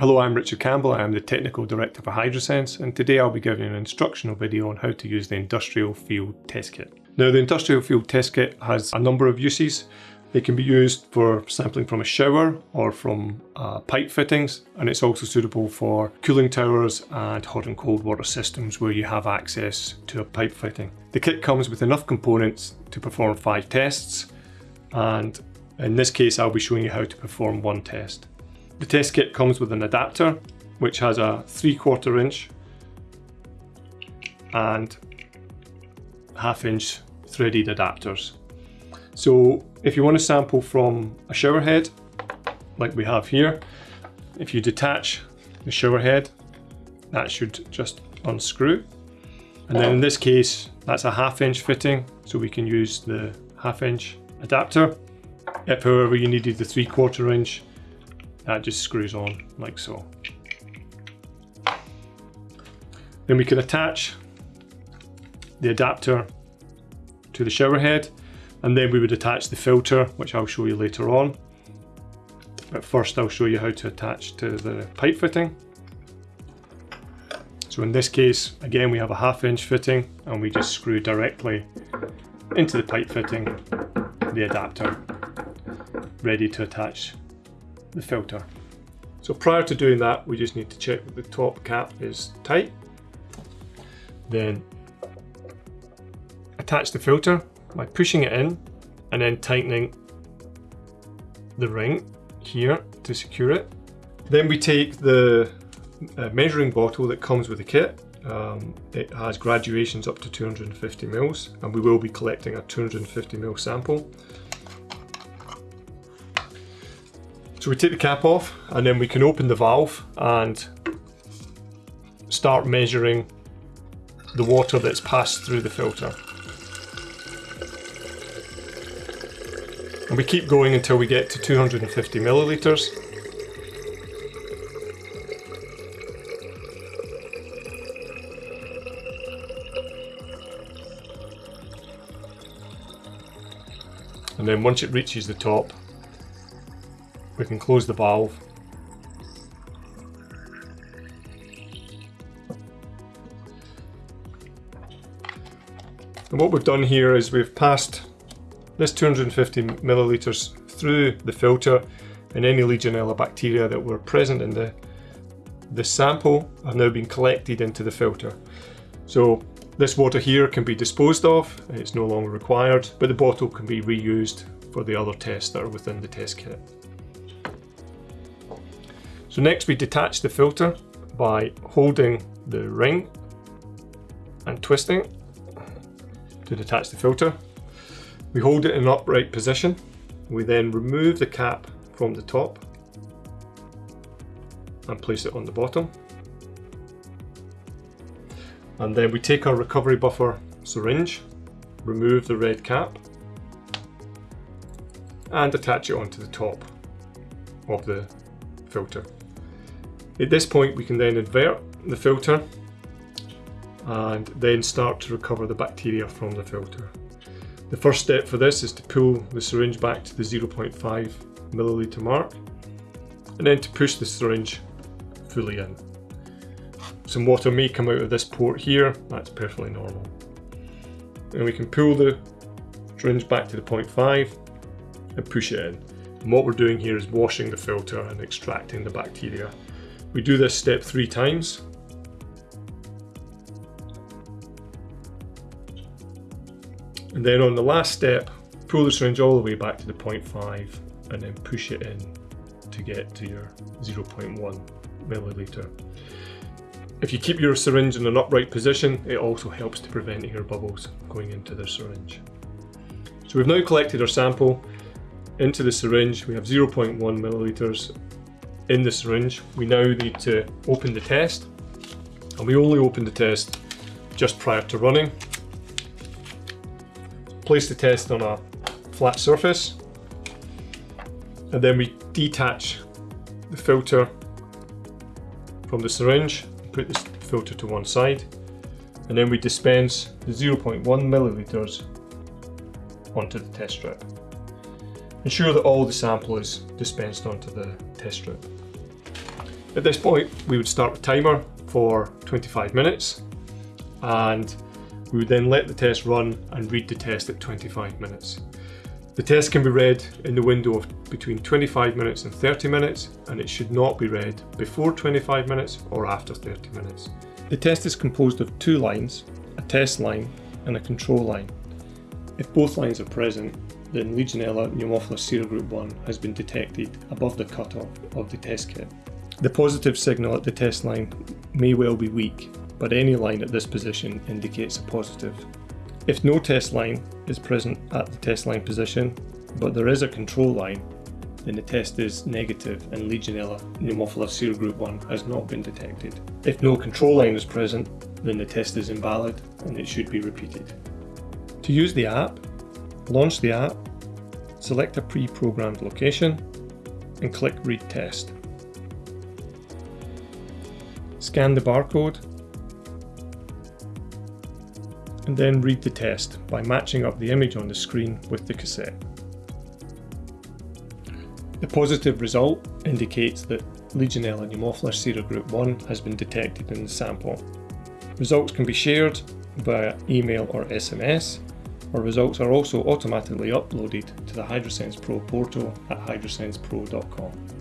Hello, I'm Richard Campbell. I am the Technical Director for Hydrosense and today I'll be giving an instructional video on how to use the Industrial Field Test Kit. Now the Industrial Field Test Kit has a number of uses. It can be used for sampling from a shower or from uh, pipe fittings and it's also suitable for cooling towers and hot and cold water systems where you have access to a pipe fitting. The kit comes with enough components to perform five tests and in this case I'll be showing you how to perform one test. The test kit comes with an adapter which has a 3 quarter inch and half inch threaded adapters. So if you want to sample from a shower head like we have here, if you detach the shower head that should just unscrew and then in this case that's a half inch fitting so we can use the half inch adapter. If however you needed the 3 quarter inch that just screws on like so. Then we can attach the adapter to the shower head and then we would attach the filter which I'll show you later on. But first I'll show you how to attach to the pipe fitting. So in this case again we have a half inch fitting and we just screw directly into the pipe fitting the adapter ready to attach the filter. So prior to doing that, we just need to check that the top cap is tight. Then attach the filter by pushing it in and then tightening the ring here to secure it. Then we take the uh, measuring bottle that comes with the kit. Um, it has graduations up to 250 mils and we will be collecting a 250 mil sample. So we take the cap off and then we can open the valve and start measuring the water that's passed through the filter. And we keep going until we get to 250 millilitres. And then once it reaches the top, we can close the valve. And what we've done here is we've passed this 250 millilitres through the filter and any Legionella bacteria that were present in the, the sample have now been collected into the filter. So this water here can be disposed of, it's no longer required, but the bottle can be reused for the other tests that are within the test kit. So next we detach the filter by holding the ring and twisting to detach the filter. We hold it in an upright position. We then remove the cap from the top and place it on the bottom. And then we take our recovery buffer syringe, remove the red cap and attach it onto the top of the filter. At this point we can then invert the filter and then start to recover the bacteria from the filter. The first step for this is to pull the syringe back to the 0.5 milliliter mark and then to push the syringe fully in. Some water may come out of this port here, that's perfectly normal. And we can pull the syringe back to the 0.5 and push it in. And what we're doing here is washing the filter and extracting the bacteria we do this step three times. And then on the last step, pull the syringe all the way back to the 0.5 and then push it in to get to your 0.1 milliliter. If you keep your syringe in an upright position, it also helps to prevent air bubbles going into the syringe. So we've now collected our sample into the syringe. We have 0.1 milliliters in the syringe. We now need to open the test and we only open the test just prior to running. Place the test on a flat surface and then we detach the filter from the syringe, put this filter to one side and then we dispense the 0.1 milliliters onto the test strip. Ensure that all the sample is dispensed onto the test strip. At this point, we would start the timer for 25 minutes and we would then let the test run and read the test at 25 minutes. The test can be read in the window of between 25 minutes and 30 minutes and it should not be read before 25 minutes or after 30 minutes. The test is composed of two lines, a test line and a control line. If both lines are present, then Legionella pneumophila serogroup 1 has been detected above the cutoff of the test kit. The positive signal at the test line may well be weak, but any line at this position indicates a positive. If no test line is present at the test line position, but there is a control line, then the test is negative and Legionella pneumophila serogroup 1 has not been detected. If no control line is present, then the test is invalid and it should be repeated. To use the app, launch the app, select a pre-programmed location and click Read Test. Scan the barcode and then read the test by matching up the image on the screen with the cassette. The positive result indicates that Legionella pneumophila serogroup 1 has been detected in the sample. Results can be shared via email or SMS, or results are also automatically uploaded to the HydroSense Pro portal at hydrosensepro.com.